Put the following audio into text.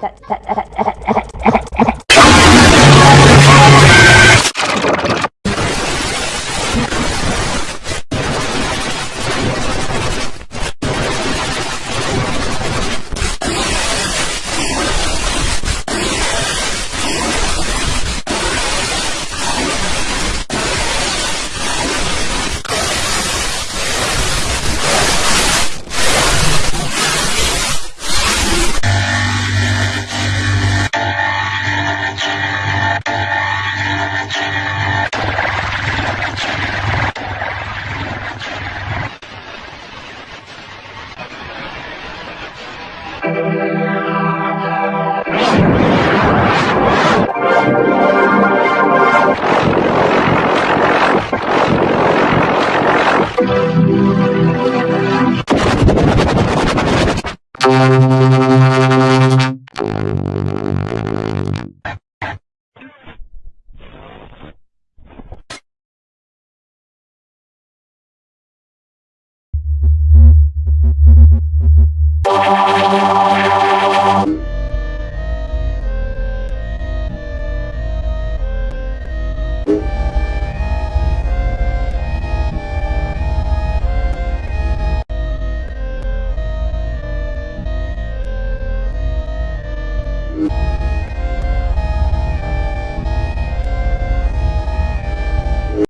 that, that, that, that